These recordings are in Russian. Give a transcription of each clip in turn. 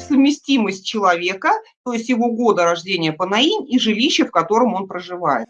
совместимость человека, то есть его года рождения по наинь и жилище, в котором он проживает.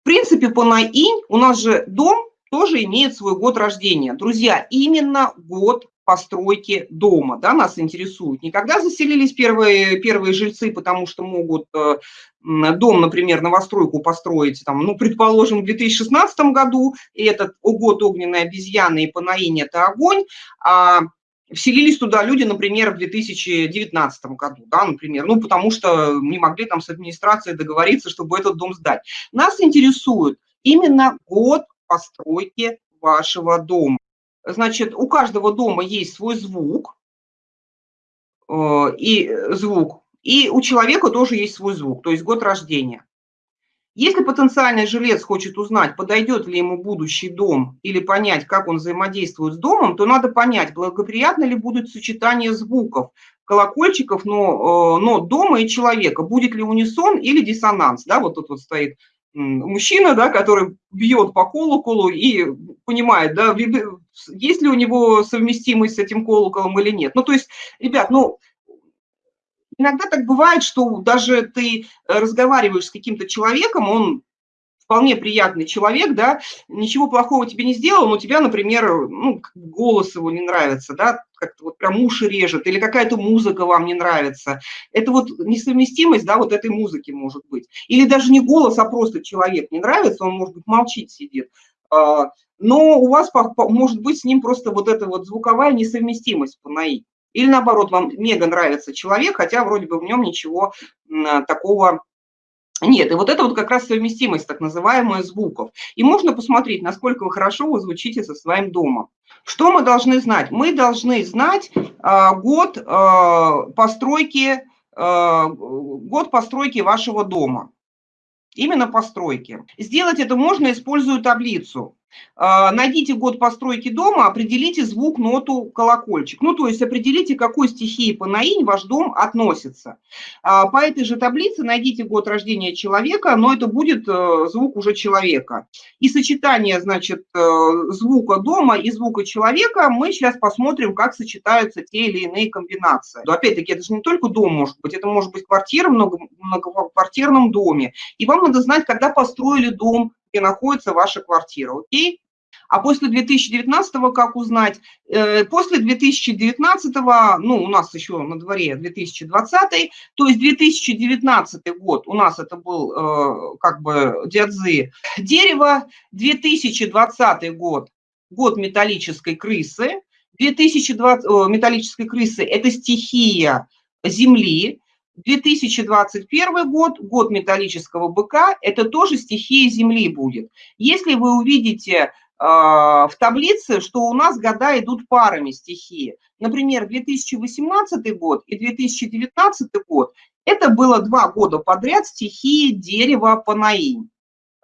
В принципе, по наинь у нас же дом тоже имеет свой год рождения. Друзья, именно год постройки дома, да, нас интересует. Не когда заселились первые, первые жильцы, потому что могут э, дом, например, новостройку построить, там, ну, предположим, в 2016 году, и этот год огненной обезьяны и Панаинь – это огонь, а вселились туда люди, например, в 2019 году, да, например, ну, потому что не могли там с администрацией договориться, чтобы этот дом сдать. Нас интересует именно год постройки вашего дома. Значит, у каждого дома есть свой звук, э, и звук, и у человека тоже есть свой звук, то есть год рождения. Если потенциальный жилец хочет узнать, подойдет ли ему будущий дом или понять, как он взаимодействует с домом, то надо понять, благоприятно ли будет сочетание звуков, колокольчиков, но, э, но дома и человека, будет ли унисон или диссонанс. Да, вот тут вот стоит мужчина, да, который бьет по колоколу и понимает, да, есть ли у него совместимость с этим колоколом или нет. Ну, то есть, ребят, ну, иногда так бывает, что даже ты разговариваешь с каким-то человеком, он вполне приятный человек, да, ничего плохого тебе не сделал, но тебя, например, ну, голос его не нравится, да, как-то вот прям уши режет, или какая-то музыка вам не нравится. Это вот несовместимость, да, вот этой музыки может быть. Или даже не голос, а просто человек не нравится, он, может быть, молчит, сидит. А, но у вас может быть с ним просто вот эта вот звуковая несовместимость по НАИ. Или наоборот, вам мега нравится человек, хотя вроде бы в нем ничего такого нет, и вот это вот как раз совместимость, так называемая, звуков. И можно посмотреть, насколько вы хорошо вы звучите со своим домом. Что мы должны знать? Мы должны знать э, год э, постройки, э, год постройки вашего дома. Именно постройки. Сделать это можно, используя таблицу. А, найдите год постройки дома, определите звук, ноту, колокольчик. Ну, то есть определите, к какой стихии по наинь ваш дом относится. А, по этой же таблице найдите год рождения человека, но это будет э, звук уже человека. И сочетание, значит, э, звука дома и звука человека мы сейчас посмотрим, как сочетаются те или иные комбинации. Но опять-таки, это же не только дом может быть, это может быть квартира в многоквартирном доме. И вам надо знать, когда построили дом, где находится ваша квартира, окей? А после 2019 как узнать? Э, после 2019, ну, у нас еще на дворе 2020, то есть 2019 год у нас это был э, как бы диадзы дерево, 2020 год, год металлической крысы, 2020, металлической крысы – это стихия земли, 2021 год, год металлического быка, это тоже стихия Земли будет. Если вы увидите э, в таблице, что у нас года идут парами стихии, например, 2018 год и 2019 год, это было два года подряд стихии дерева Панаинь.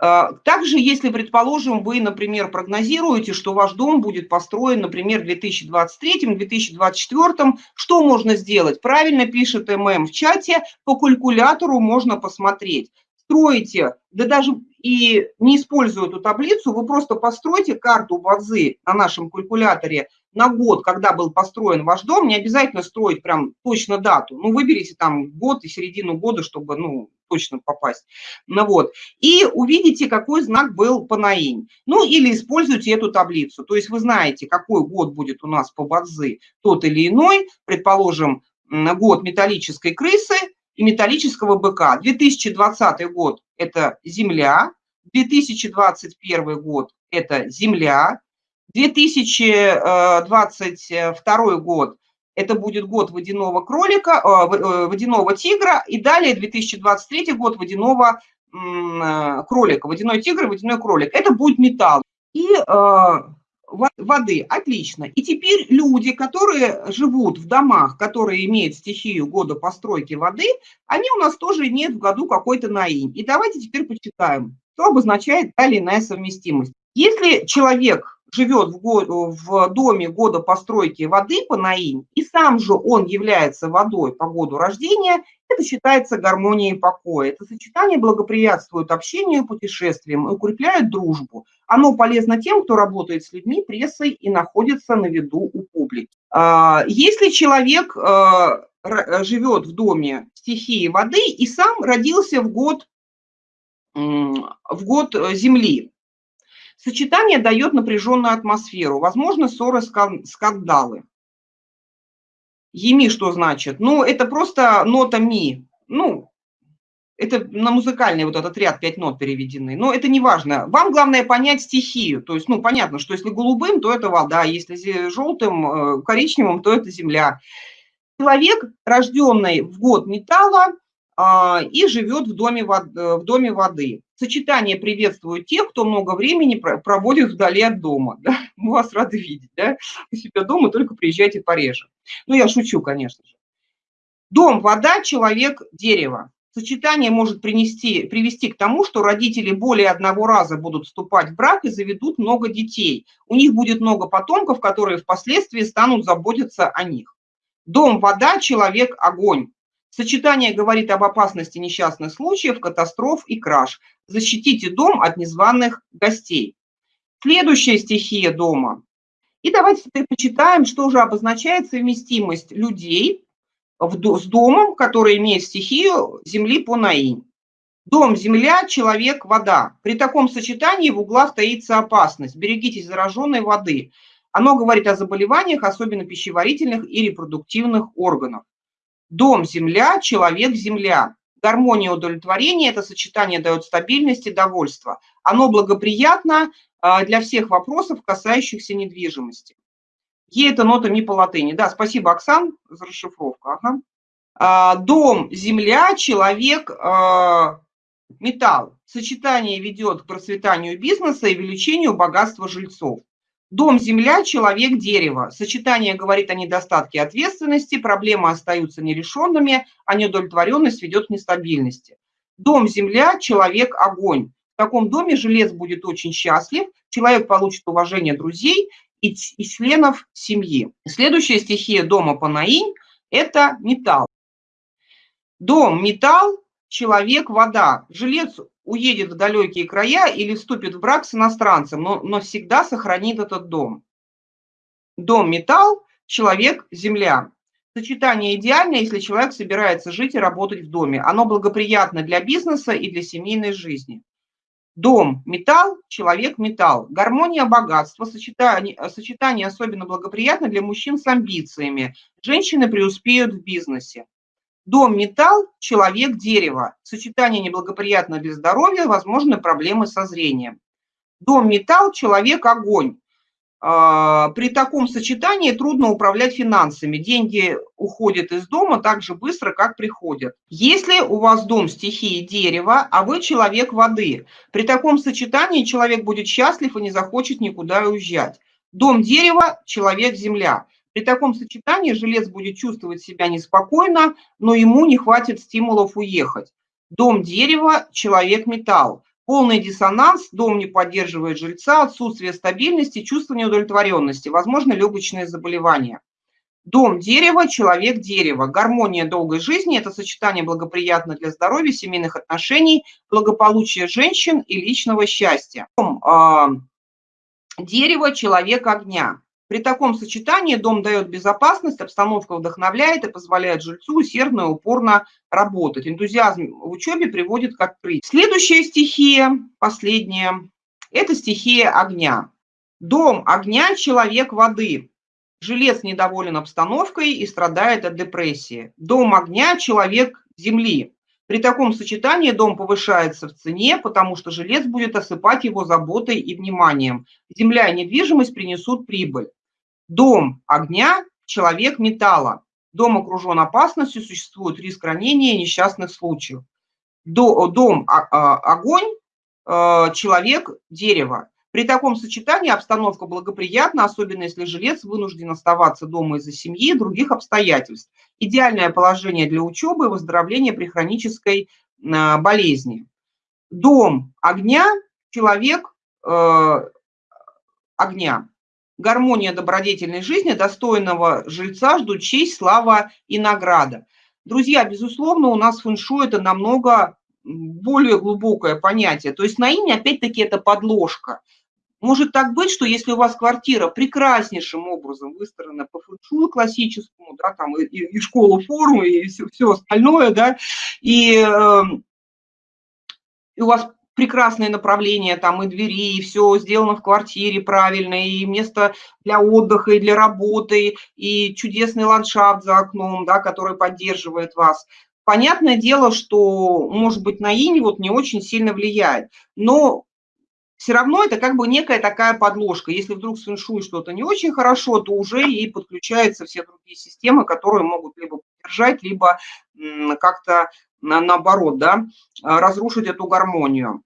А, также, если, предположим, вы, например, прогнозируете, что ваш дом будет построен, например, в 2023-2024, что можно сделать? Правильно пишет ММ в чате, по калькулятору можно посмотреть. Строите, да даже и не используя эту таблицу, вы просто постройте карту базы на нашем калькуляторе на год, когда был построен ваш дом, не обязательно строить прям точно дату. Ну, выберите там год и середину года, чтобы, ну, точно попасть. Ну вот. И увидите, какой знак был по наинь. Ну или используйте эту таблицу. То есть вы знаете, какой год будет у нас по бадзы тот или иной. Предположим, год металлической крысы и металлического быка. 2020 год – это Земля, 2021 год – это Земля, 2022 год это будет год водяного кролика, э, э, водяного тигра, и далее 2023 год водяного э, кролика, водяной тигр, водяной кролик. Это будет металл. И воды, отлично. И теперь люди, которые живут в домах, которые имеют стихию года постройки воды, они у нас тоже имеют в году какой-то наинь. И давайте теперь почитаем, что обозначает та совместимость. Если человек живет в, год, в доме года постройки воды по наинь, и сам же он является водой по году рождения, это считается гармонией покоя. Это сочетание благоприятствует общению и путешествиям и укрепляет дружбу. Оно полезно тем, кто работает с людьми, прессой и находится на виду у публики. А, если человек а, живет в доме стихии воды и сам родился в год, в год э, Земли, Сочетание дает напряженную атмосферу, возможно, ссоры, скандалы. Еми что значит? Ну, это просто нота ми. Ну, это на музыкальный вот этот ряд пять нот переведены. Но это не важно. Вам главное понять стихию. То есть, ну, понятно, что если голубым, то это вода, если желтым, э, коричневым, то это земля. Человек, рожденный в год металла, а, и живет в доме, в доме воды. Сочетание приветствует тех, кто много времени проводит вдали от дома. Да? Мы вас рады видеть. Да? У себя дома только приезжайте пореже. Ну, я шучу, конечно же. Дом, вода, человек, дерево. Сочетание может принести, привести к тому, что родители более одного раза будут вступать в брак и заведут много детей. У них будет много потомков, которые впоследствии станут заботиться о них. Дом, вода, человек, огонь. Сочетание говорит об опасности несчастных случаев, катастроф и краж. Защитите дом от незваных гостей. Следующая стихия дома. И давайте почитаем, что же обозначает совместимость людей с домом, который имеет стихию земли по наинь. Дом – земля, человек – вода. При таком сочетании в углах таится опасность. Берегитесь зараженной воды. Оно говорит о заболеваниях, особенно пищеварительных и репродуктивных органов. Дом – земля, человек – земля. Гармония удовлетворения – это сочетание дает стабильность и довольство. Оно благоприятно а, для всех вопросов, касающихся недвижимости. Е – это нота ми по латыни. Да, спасибо, Оксан, за расшифровку. Ага. А, дом – земля, человек а, – металл. Сочетание ведет к процветанию бизнеса и увеличению богатства жильцов. Дом – земля, человек – дерево. Сочетание говорит о недостатке ответственности, проблемы остаются нерешенными, а неудовлетворенность ведет к нестабильности. Дом – земля, человек – огонь. В таком доме жилец будет очень счастлив, человек получит уважение друзей и, и членов семьи. Следующая стихия дома Панаинь – это металл. Дом – металл, человек – вода. Жилец уедет в далекие края или вступит в брак с иностранцем, но, но всегда сохранит этот дом. Дом – металл, человек – земля. Сочетание идеальное, если человек собирается жить и работать в доме. Оно благоприятно для бизнеса и для семейной жизни. Дом – металл, человек – металл. Гармония богатства, сочетание, сочетание особенно благоприятно для мужчин с амбициями. Женщины преуспеют в бизнесе. Дом – металл, человек – дерево. Сочетание неблагоприятно для здоровья, возможны проблемы со зрением. Дом – металл, человек – огонь. А, при таком сочетании трудно управлять финансами. Деньги уходят из дома так же быстро, как приходят. Если у вас дом стихии дерева, а вы человек воды, при таком сочетании человек будет счастлив и не захочет никуда уезжать. Дом дерева, человек земля. При таком сочетании жилец будет чувствовать себя неспокойно, но ему не хватит стимулов уехать. Дом дерева, человек металл. Полный диссонанс, дом не поддерживает жильца, отсутствие стабильности, чувство неудовлетворенности, возможно, легочные заболевания. Дом дерева, человек дерева. Гармония долгой жизни – это сочетание благоприятно для здоровья, семейных отношений, благополучия женщин и личного счастья. Дом, э, дерево, человек огня. При таком сочетании дом дает безопасность, обстановка вдохновляет и позволяет жильцу усердно и упорно работать. Энтузиазм в учебе приводит к открытию. Следующая стихия, последняя, это стихия огня. Дом огня, человек воды. Жилец недоволен обстановкой и страдает от депрессии. Дом огня, человек земли. При таком сочетании дом повышается в цене, потому что жилец будет осыпать его заботой и вниманием. Земля и недвижимость принесут прибыль. Дом огня, человек металла. Дом окружен опасностью, существует риск ранения и несчастных случаев. Дом огонь, э, человек дерево. При таком сочетании обстановка благоприятна, особенно если жилец вынужден оставаться дома из-за семьи и других обстоятельств. Идеальное положение для учебы и выздоровления при хронической э, болезни. Дом огня, человек э, огня. Гармония добродетельной жизни достойного жильца ждут честь, слава и награда. Друзья, безусловно, у нас фэншуй это намного более глубокое понятие. То есть на имя, опять-таки, это подложка. Может так быть, что если у вас квартира прекраснейшим образом выстроена по фэншую классическому, да, там и, и школа формы, и все, все остальное, да, и, э, и у вас прекрасное направление, там и двери, и все сделано в квартире правильно, и место для отдыха, и для работы, и чудесный ландшафт за окном, да, который поддерживает вас. Понятное дело, что, может быть, на инь вот не очень сильно влияет, но все равно это как бы некая такая подложка. Если вдруг с фэншуй что-то не очень хорошо, то уже и подключаются все другие системы, которые могут либо поддержать, либо как-то наоборот, да, разрушить эту гармонию.